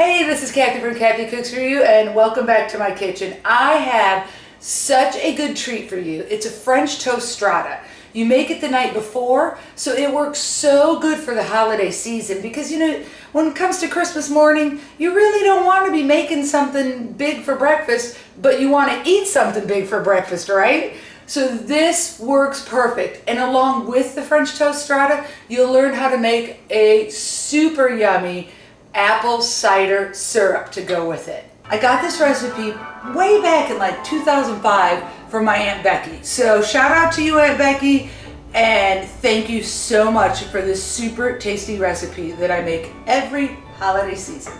Hey, this is Kathy from Kathy Cooks For You and welcome back to my kitchen. I have such a good treat for you. It's a French toast strata. You make it the night before, so it works so good for the holiday season because you know, when it comes to Christmas morning, you really don't want to be making something big for breakfast, but you want to eat something big for breakfast, right? So this works perfect. And along with the French toast strata, you'll learn how to make a super yummy apple cider syrup to go with it. I got this recipe way back in like 2005 from my Aunt Becky. So shout out to you Aunt Becky and thank you so much for this super tasty recipe that I make every holiday season.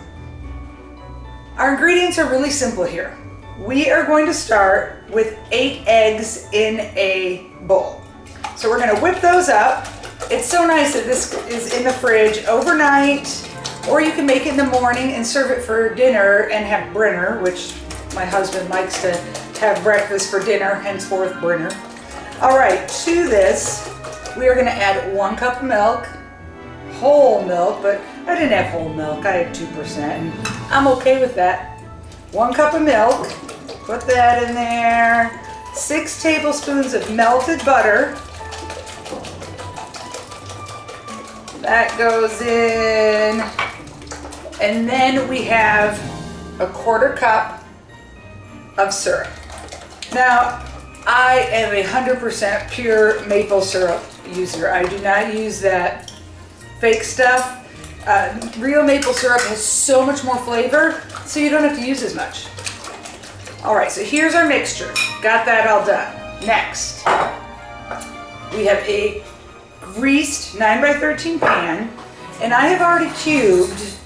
Our ingredients are really simple here. We are going to start with eight eggs in a bowl. So we're gonna whip those up. It's so nice that this is in the fridge overnight or you can make it in the morning and serve it for dinner and have Brinner, which my husband likes to have breakfast for dinner, henceforth Brinner. All right, to this, we are gonna add one cup of milk, whole milk, but I didn't have whole milk, I had 2%, and I'm okay with that. One cup of milk, put that in there. Six tablespoons of melted butter. That goes in. And then we have a quarter cup of syrup. Now, I am a 100% pure maple syrup user. I do not use that fake stuff. Uh, real maple syrup has so much more flavor, so you don't have to use as much. All right, so here's our mixture. Got that all done. Next, we have a greased 9 by 13 pan, and I have already cubed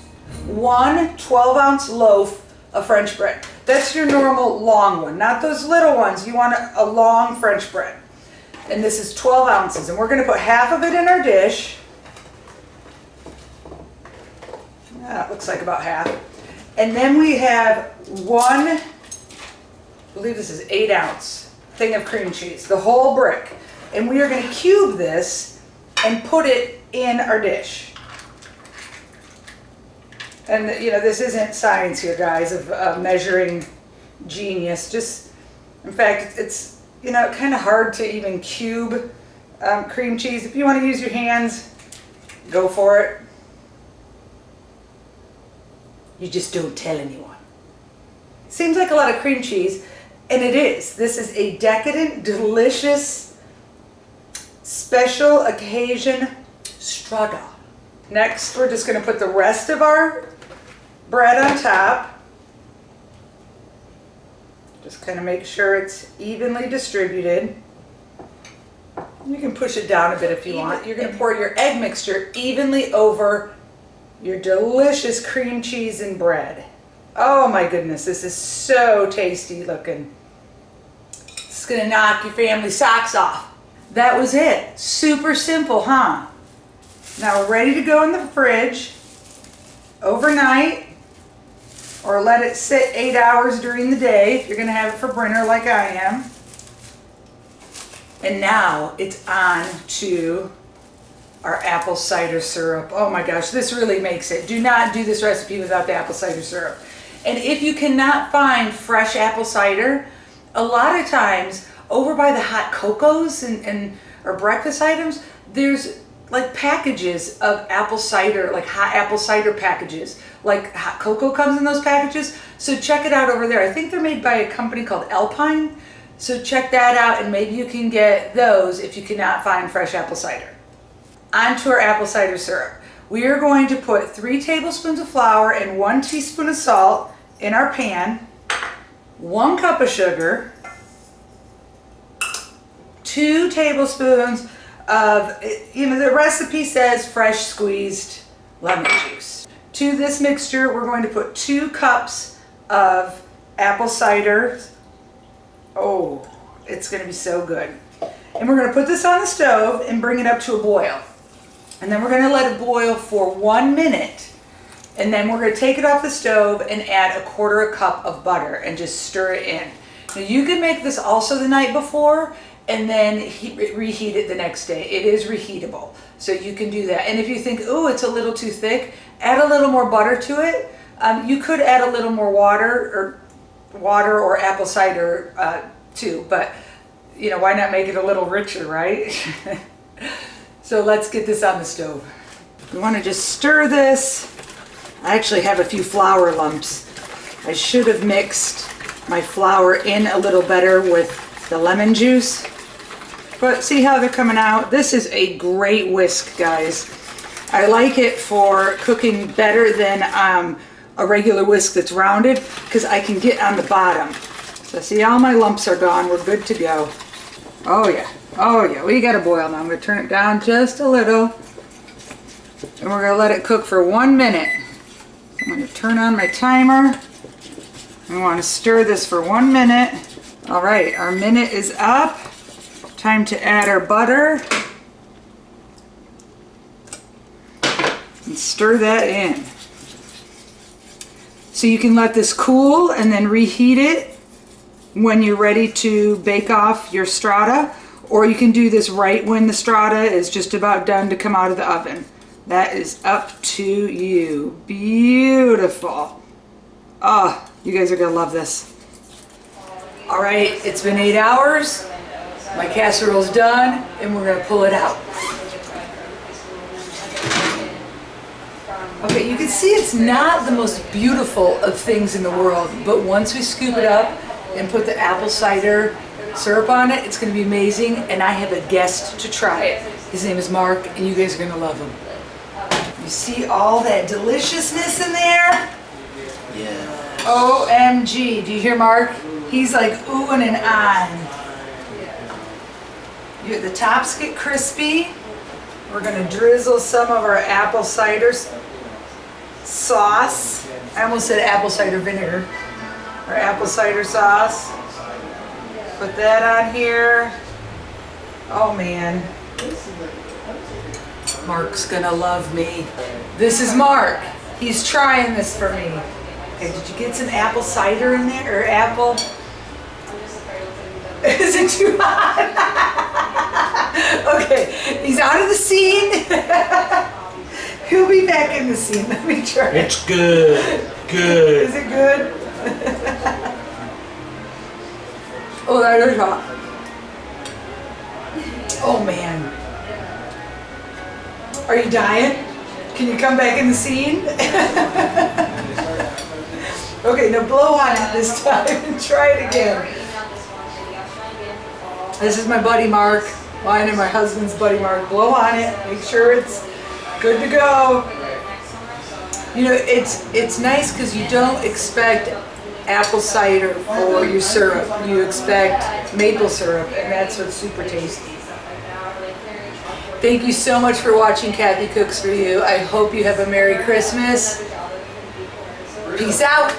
one 12 ounce loaf of French bread. That's your normal long one, not those little ones. You want a, long French bread. And this is 12 ounces. And we're going to put half of it in our dish. Ah, that looks like about half. And then we have one, I believe this is eight ounce thing of cream cheese, the whole brick. And we are going to cube this and put it in our dish. And you know, this isn't science here, guys, of uh, measuring genius. Just, in fact, it's, you know, kind of hard to even cube um, cream cheese. If you want to use your hands, go for it. You just don't tell anyone. Seems like a lot of cream cheese, and it is. This is a decadent, delicious, special occasion strata. Next, we're just going to put the rest of our bread on top. Just kind of make sure it's evenly distributed. You can push it down a bit if you want. You're going to pour your egg mixture evenly over your delicious cream cheese and bread. Oh my goodness, this is so tasty looking. It's going to knock your family socks off. That was it. Super simple, huh? Now we're ready to go in the fridge overnight or let it sit eight hours during the day if you're going to have it for Brinner like I am. And now it's on to our apple cider syrup. Oh my gosh, this really makes it. Do not do this recipe without the apple cider syrup. And if you cannot find fresh apple cider, a lot of times over by the hot cocos and, and or breakfast items, there's like packages of apple cider, like hot apple cider packages. Like hot cocoa comes in those packages. So check it out over there. I think they're made by a company called Alpine. So check that out and maybe you can get those if you cannot find fresh apple cider. On to our apple cider syrup. We are going to put three tablespoons of flour and one teaspoon of salt in our pan, one cup of sugar, two tablespoons of, you know, the recipe says fresh squeezed lemon juice. To this mixture, we're going to put two cups of apple cider. Oh, it's going to be so good. And we're going to put this on the stove and bring it up to a boil. And then we're going to let it boil for one minute. And then we're going to take it off the stove and add a quarter a cup of butter and just stir it in. Now you can make this also the night before and then reheat it the next day. It is reheatable, so you can do that. And if you think, oh, it's a little too thick, add a little more butter to it, Um, you could add a little more water or water or apple cider uh, too, but you know, why not make it a little richer, right? so let's get this on the stove. Want to just stir this. I actually have a few flour lumps. I should have mixed my flour in a little better with the lemon juice. But see how they're coming out? This is a great whisk, guys. I like it for cooking better than um, a regular whisk that's rounded because I can get on the bottom. So see, all my lumps are gone. We're good to go. Oh yeah, oh yeah, we got to boil now. I'm gonna turn it down just a little. And we're gonna let it cook for one minute. I'm gonna turn on my timer. We wanna stir this for one minute. All right, our minute is up. Time to add our butter. And stir that in. So you can let this cool and then reheat it when you're ready to bake off your strata or you can do this right when the strata is just about done to come out of the oven. That is up to you. Beautiful. Oh, you guys are gonna love this. All right, it's been eight hours. My casserole's done and we're gonna pull it out. Okay, you can see it's not the most beautiful of things in the world, but once we scoop it up and put the apple cider syrup on it, it's gonna be amazing. And I have a guest to try it. His name is Mark, and you guys are gonna love him. You see all that deliciousness in there? Yeah. OMG, do you hear Mark? He's like oohing and ahhing. You, the tops get crispy. We're gonna drizzle some of our apple cider sauce. I almost said apple cider vinegar. Our apple cider sauce. Put that on here. Oh man. Mark's gonna love me. This is Mark. He's trying this for me. Okay, did you get some apple cider in there? Or apple? Is it too hot? okay, he's out of the scene. He'll be back in the scene. Let me try. It's good. Good. Is it good? oh, that is hot. Oh man. Are you dying? Can you come back in the scene? okay, now blow on it this time and try it again. This is my buddy Mark. Mine and my husband's buddy Mark. Blow on it. Make sure it's good to go. You know, it's it's nice because you don't expect apple cider for your syrup. You expect maple syrup, and that's what's super tasty. Thank you so much for watching Kathy Cooks For You. I hope you have a Merry Christmas. Peace out.